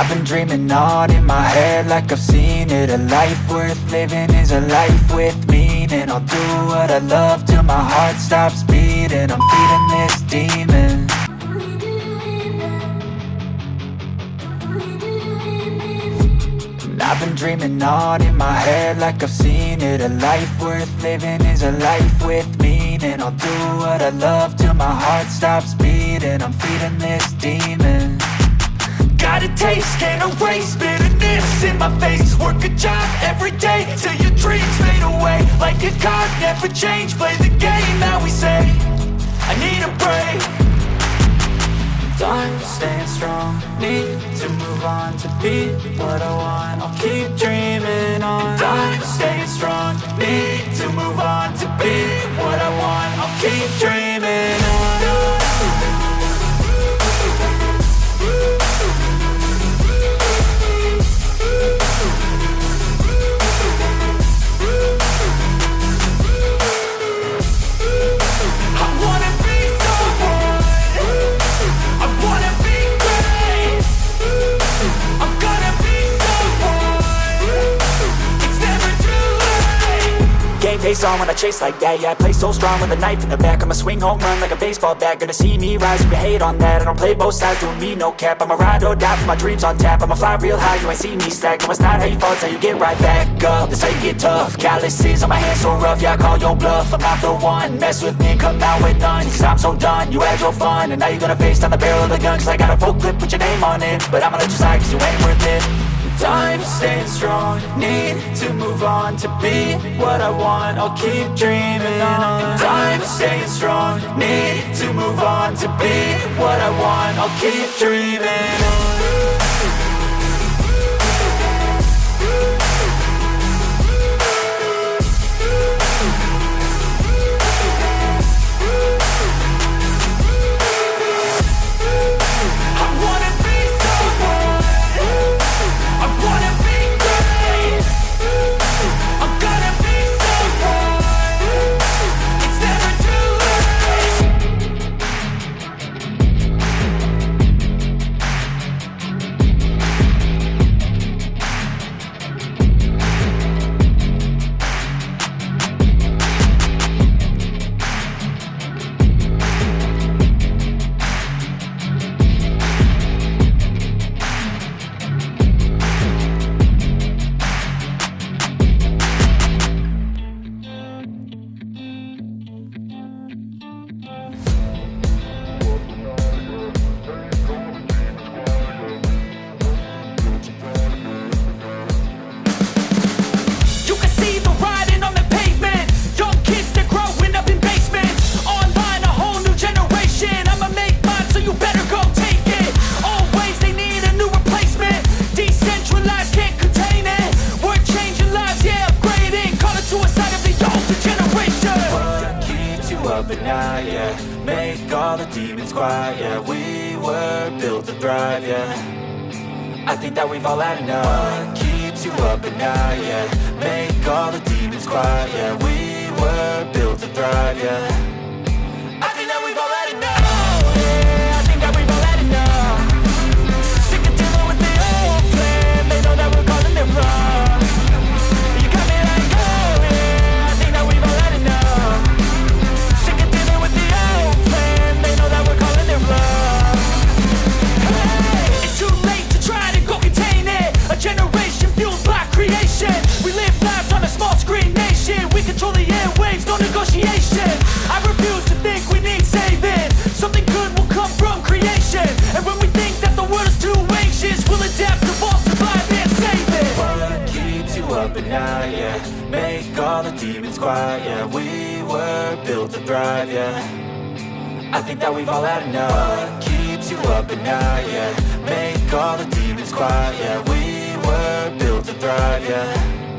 I've been dreaming on in my head like I've seen it. A life worth living is a life with meaning. I'll do what I love till my heart stops beating. I'm feeding this demon. I've been dreaming on in my head like I've seen it. A life worth living is a life with meaning. I'll do what I love till my heart stops beating. I'm feeding this demon Got a taste, can't erase bitterness in my face. Work a job every day till your dreams fade away. Like a card, never change, play the game that we say. I need a break. I'm staying strong, need to move on to be what I want. I'll keep face on when I chase like that. Yeah, I play so strong with a knife in the back. I'ma swing home run like a baseball bat. Gonna see me rise, you hate on that. I don't play both sides, doing me no cap. I'ma ride or die for my dreams on tap. I'ma fly real high, you ain't see me stack No, it's not how you fall, it's how you get right back up. That's how you get tough. Calluses on my hands so rough Yeah, I call your bluff, I'm not the one. Mess with me, come out with none. Cause I'm so done, you had your fun. And now you're gonna face down the barrel of the gun. Cause I got a full clip put your name on it. But I'ma let you slide cause you ain't worth it I'm staying strong, need to move on to be what I want. I'll keep dreaming on. I'm staying strong, need to move on to be what I want. I'll keep dreaming on. All the demons quiet, yeah. We were built to thrive, yeah. I think that we've all had enough What keeps you up at night, yeah Make all the demons quiet, yeah We were built to thrive, yeah night, yeah. Make all the demons quiet, yeah. We were built to thrive, yeah. I think that we've all had enough. What keeps you up at night, yeah? Make all the demons quiet, yeah. We were built to thrive, yeah